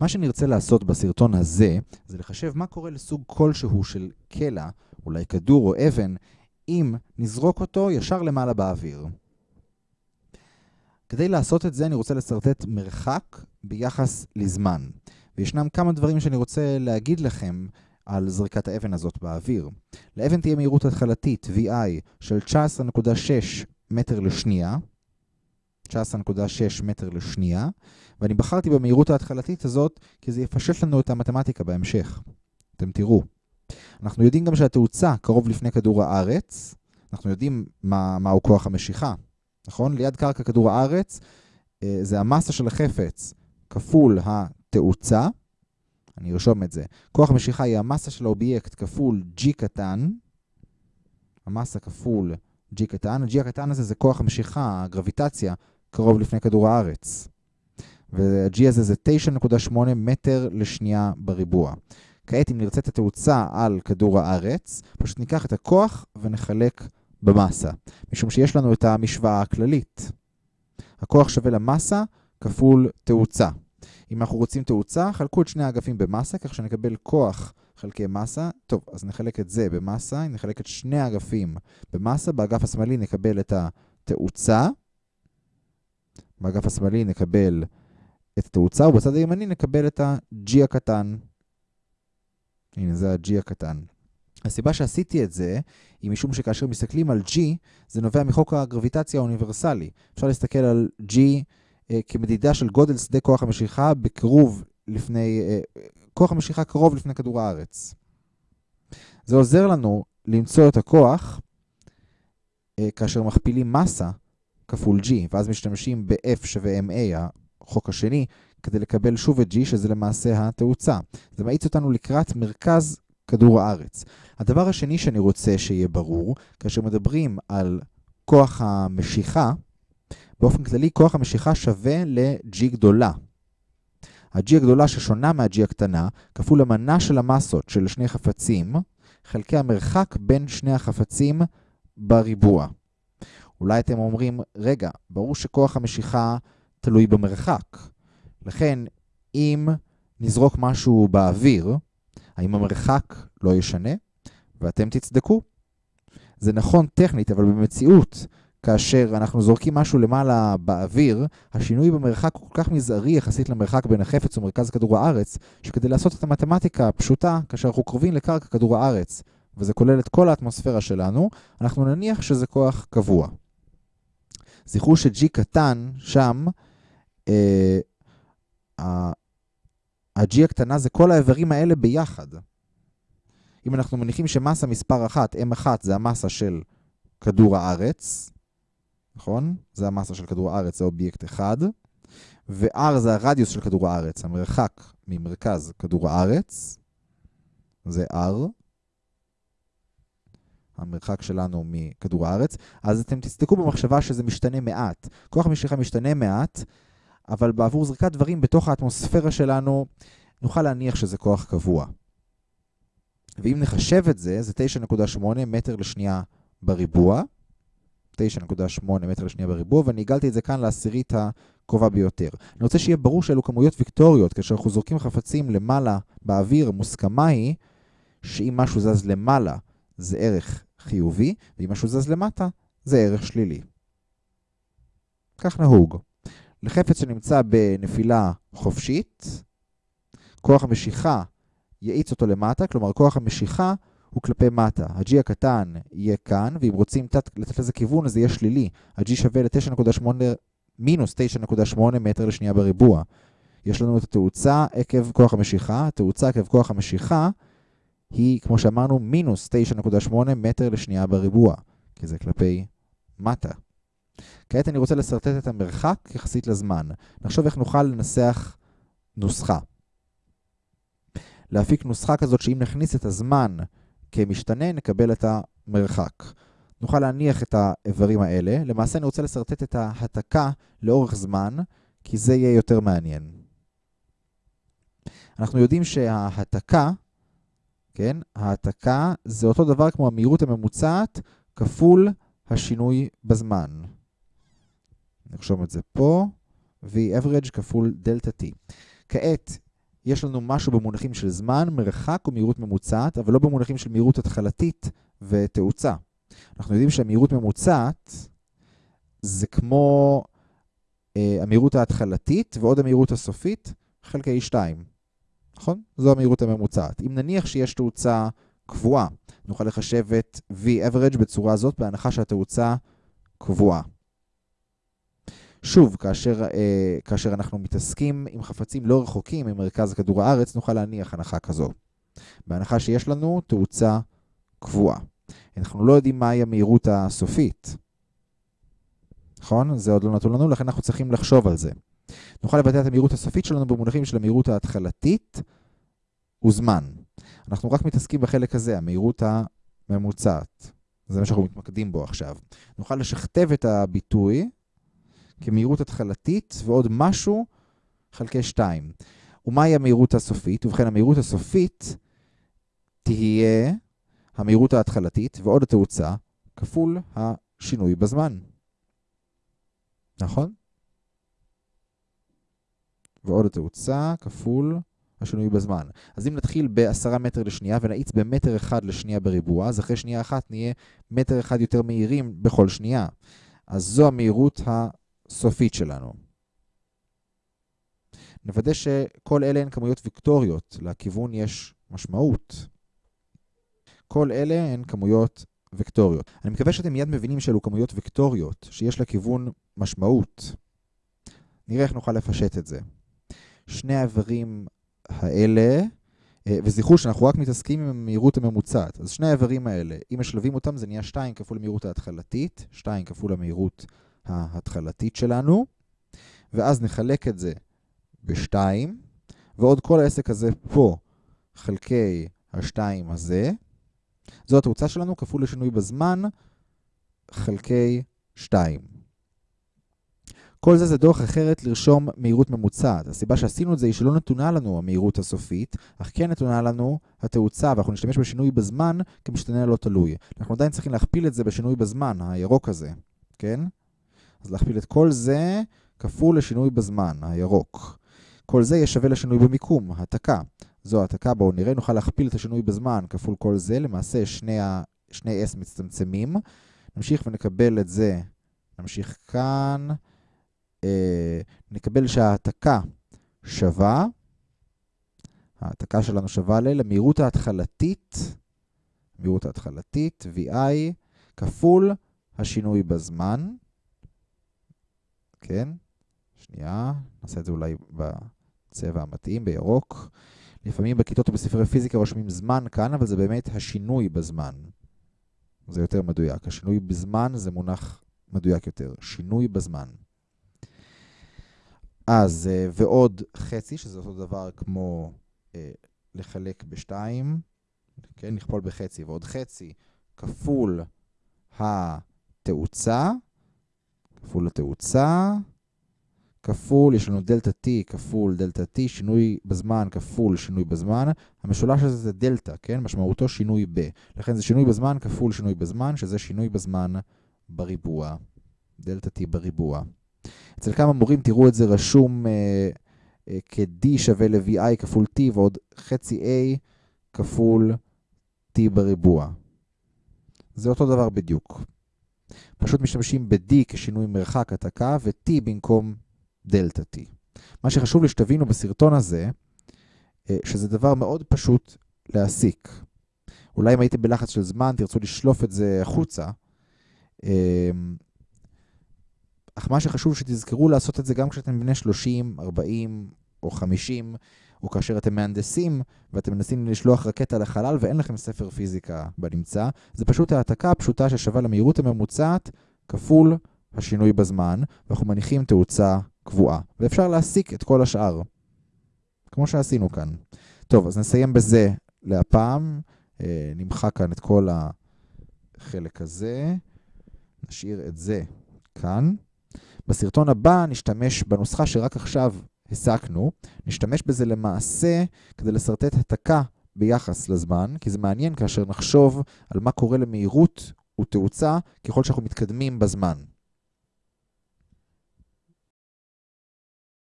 מה שנרצה לעשות בסרטון הזה, זה לחשב מה קורה לסוג כלשהו של קלע, אולי כדור או אבן, אם נזרוק אותו ישר למעלה באוויר. כדי לעשות את זה אני רוצה לסרטט מרחק ביחס לזמן. וישנם כמה דברים שאני רוצה להגיד לכם על זריקת האבן הזאת באוויר. לאבן תהיה מהירות התחלתית VI של 19.6 מטר לשנייה, 19.6 מטר לשנייה, ואני בחרתי במהירות ההתחלתית הזאת כי זה יפשט לנו את המתמטיקה בהמשך. אתם תראו. אנחנו יודעים גם שהתאוצה קרוב לפני כדור הארץ, אנחנו יודעים מה, מהו כוח המשיכה, נכון? ליד קרקע כדור הארץ אה, זה המסה של החפץ כפול התאוצה, אני ארשום את זה. כוח המשיכה היא המסה של האובייקט כפול g קטן, המסה כפול g קטן, ה-g הקטן הזה זה כוח המשיכה, הגרביטציה, קרוב לפני כדור הארץ. וה-g הזה זה 9.8 מטר לשנייה בריבוע. כעת אם נרצה את התאוצה על כדור הארץ, פשוט ניקח את הכוח ונחלק במסה, משום שיש לנו את המשוואה הכללית. הכוח שווה למסה כפול תאוצה. אם אנחנו רוצים תאוצה, חלקו את שני האגפים במסה, כך שנקבל כוח חלקי מסה. טוב, אז נחלק את זה במסה, נחלק את שני האגפים במסה, באגף השמאלי נקבל את התאוצה, באגף השמאלי נקבל את התאוצה, ובצד הימני נקבל את ה-G הקטן. הנה, זה ה-G הקטן. הסיבה שעשיתי את זה, היא משום שכאשר מסתכלים על G, זה נובע מחוק הגרביטציה האוניברסלי. אפשר להסתכל על G אה, כמדידה של גודל שדה כוח המשיכה בקרוב לפני, אה, כוח המשיכה קרוב לפני כדור הארץ. זה עוזר לנו למצוא את הכוח אה, כאשר מכפילים מסה כפול G, ואז משתמשים ב-F שווה MA, החוק השני, כדי לקבל שוב את G, שזה למעשה התאוצה. זה מאיץ אותנו לקראת מרכז כדור הארץ. הדבר השני שאני רוצה שיהיה ברור, כאשר מדברים על כוח המשיכה, באופן כללי כוח המשיכה שווה ל-G גדולה. ה-G הגדולה ששונה מה-G הקטנה, כפול המנה של המסות של שני חפצים, חלקי המרחק בין שני החפצים בריבוע. אולי אתם אומרים, רגע, ברור שכוח המשיכה תלוי במרחק. לכן, אם נזרוק משהו באוויר, האם המרחק לא ישנה? ואתם תצדקו. זה נכון טכנית, אבל במציאות, כאשר אנחנו זורקים משהו למעלה באוויר, השינוי במרחק הוא כל כך מזערי יחסית למרחק בין החפץ ומרכז כדור הארץ, שכדי לעשות את המתמטיקה הפשוטה, כאשר אנחנו קרובים לקרקע כדור הארץ, וזה כולל את כל האטמוספירה שלנו, אנחנו נניח שזה כוח קבוע. זכרו ש-G קטן שם, אה, ה-G הקטנה זה כל האיברים האלה ביחד. אם אנחנו מניחים שמסה מספר 1, M1 זה המסה של כדור הארץ, נכון? זה המסה של כדור הארץ, זה אובייקט אחד, ו-R זה הרדיוס של כדור הארץ, המרחק ממרכז כדור הארץ, זה R, המרחק שלנו מכדור הארץ, אז אתם תסתכלו במחשבה שזה משתנה מעט. כוח המשיכה משתנה מעט, אבל בעבור זריקת דברים בתוך האטמוספירה שלנו, נוכל להניח שזה כוח קבוע. ואם נחשב את זה, זה 9.8 מטר לשנייה בריבוע, 9.8 מטר לשנייה בריבוע, ואני עיגלתי את זה כאן לעשירית הקרובה ביותר. אני רוצה שיהיה ברור שאלו כמויות ויקטוריות, כאשר אנחנו זורקים חפצים למעלה באוויר, המוסכמה היא שאם משהו זז למעלה זה ערך חיובי, ואם משהו זז למטה זה ערך שלילי. כך נהוג. לחפץ שנמצא בנפילה חופשית, כוח המשיכה יאיץ אותו למטה, כלומר כוח המשיכה הוא כלפי מטה. ה-G הקטן יהיה כאן, ואם רוצים לתת לזה כיוון, אז זה יהיה שלילי. ה-G שווה ל-9.8, מינוס 9.8 מטר לשנייה בריבוע. יש לנו את התאוצה עקב כוח המשיכה. התאוצה עקב כוח המשיכה היא, כמו שאמרנו, מינוס 9.8 מטר לשנייה בריבוע, כי זה כלפי מטה. כעת אני רוצה לסרטט את המרחק יחסית לזמן. נחשוב איך נוכל לנסח נוסחה. להפיק נוסחה כזאת שאם נכניס את הזמן כמשתנה, נקבל את המרחק. נוכל להניח את האיברים האלה. למעשה אני רוצה לסרטט את ההתקה לאורך זמן, כי זה יהיה יותר מעניין. אנחנו יודעים שההתקה, כן, ההתקה זה אותו דבר כמו המהירות הממוצעת כפול השינוי בזמן. נרשום את זה פה, v average כפול דלתה t. כעת, יש לנו משהו במונחים של זמן, מרחק ומהירות ממוצעת, אבל לא במונחים של מהירות התחלתית ותאוצה. אנחנו יודעים שהמהירות ממוצעת זה כמו אה, המהירות ההתחלתית ועוד המהירות הסופית חלקי 2. נכון? זו המהירות הממוצעת. אם נניח שיש תאוצה קבועה, נוכל לחשב את V-average בצורה הזאת בהנחה שהתאוצה קבועה. שוב, כאשר, אה, כאשר אנחנו מתעסקים עם חפצים לא רחוקים ממרכז כדור הארץ, נוכל להניח הנחה כזו. בהנחה שיש לנו תאוצה קבועה. אנחנו לא יודעים מהי המהירות הסופית. נכון? זה עוד לא נתון לנו, לכן אנחנו צריכים לחשוב על זה. נוכל לבטא את המהירות הסופית שלנו במונחים של המהירות ההתחלתית וזמן. אנחנו רק מתעסקים בחלק הזה, המהירות הממוצעת. זה מה שאנחנו מתמקדים בו עכשיו. נוכל לשכתב את הביטוי כמהירות התחלתית ועוד משהו חלקי 2. ומהי המהירות הסופית? ובכן, המהירות הסופית תהיה המהירות ההתחלתית ועוד התאוצה כפול השינוי בזמן. נכון? ועוד התאוצה כפול השינוי בזמן. אז אם נתחיל ב-10 מטר לשנייה ונאיץ במטר אחד לשנייה בריבוע, אז אחרי שנייה אחת נהיה מטר אחד יותר מהירים בכל שנייה. אז זו המהירות הסופית שלנו. נוודא שכל אלה הן כמויות ויקטוריות, לכיוון יש משמעות. כל אלה הן כמויות וקטוריות. אני מקווה שאתם מיד מבינים שאלו כמויות וקטוריות, שיש לכיוון משמעות. נראה איך נוכל לפשט את זה. שני האיברים האלה, אה, וזכרו שאנחנו רק מתעסקים עם המהירות הממוצעת, אז שני האיברים האלה, אם משלבים אותם זה נהיה 2 כפול המהירות ההתחלתית, 2 כפול המהירות ההתחלתית שלנו, ואז נחלק את זה ב-2, ועוד כל העסק הזה פה חלקי ה-2 הזה, זו התאוצה שלנו כפול לשינוי בזמן חלקי 2. כל זה זה דרך אחרת לרשום מהירות ממוצעת. הסיבה שעשינו את זה היא שלא נתונה לנו המהירות הסופית, אך כן נתונה לנו התאוצה, ואנחנו נשתמש בשינוי בזמן כמשתנה לא תלוי. אנחנו עדיין צריכים להכפיל את זה בשינוי בזמן, הירוק הזה, כן? אז להכפיל את כל זה כפול לשינוי בזמן, הירוק. כל זה יהיה שווה לשינוי במיקום, העתקה. זו העתקה, בואו נראה, נוכל להכפיל את השינוי בזמן כפול כל זה, למעשה שני, ה... שני S מצטמצמים. נמשיך ונקבל את זה, נמשיך כאן, נקבל שההעתקה שווה, ההעתקה שלנו שווה ל, למהירות ההתחלתית, מהירות ההתחלתית, VI, כפול השינוי בזמן. כן, שנייה, נעשה את זה אולי בצבע המתאים, בירוק. לפעמים בכיתות או בספרי פיזיקה רושמים זמן כאן, אבל זה באמת השינוי בזמן. זה יותר מדויק. השינוי בזמן זה מונח מדויק יותר. שינוי בזמן. אז, אה, ועוד חצי, שזה אותו דבר כמו אה, לחלק בשתיים, כן, נכפול בחצי, ועוד חצי כפול התאוצה, כפול התאוצה, כפול, יש לנו דלתה t כפול דלתה t, שינוי בזמן כפול שינוי בזמן. המשולש הזה זה דלתה, כן? משמעותו שינוי ב. לכן זה שינוי בזמן כפול שינוי בזמן, שזה שינוי בזמן בריבוע. דלתה t בריבוע. אצל כמה מורים תראו את זה רשום אה, אה, כ-d שווה ל-vi כפול t ועוד חצי a כפול t בריבוע. זה אותו דבר בדיוק. פשוט משתמשים ב-d כשינוי מרחק התקה ו-t במקום דלתה t. מה שחשוב לי בסרטון הזה, אה, שזה דבר מאוד פשוט להסיק. אולי אם הייתם בלחץ של זמן, תרצו לשלוף את זה החוצה. אך מה שחשוב שתזכרו לעשות את זה גם כשאתם בני 30, 40 או 50, או כאשר אתם מהנדסים ואתם מנסים לשלוח רקטה לחלל ואין לכם ספר פיזיקה בנמצא, זה פשוט העתקה פשוטה ששווה למהירות הממוצעת כפול השינוי בזמן, ואנחנו מניחים תאוצה קבועה. ואפשר להסיק את כל השאר, כמו שעשינו כאן. טוב, אז נסיים בזה להפעם. אה, נמחק כאן את כל החלק הזה. נשאיר את זה כאן. בסרטון הבא נשתמש בנוסחה שרק עכשיו הסקנו, נשתמש בזה למעשה כדי לסרטט התקה ביחס לזמן, כי זה מעניין כאשר נחשוב על מה קורה למהירות ותאוצה ככל שאנחנו מתקדמים בזמן.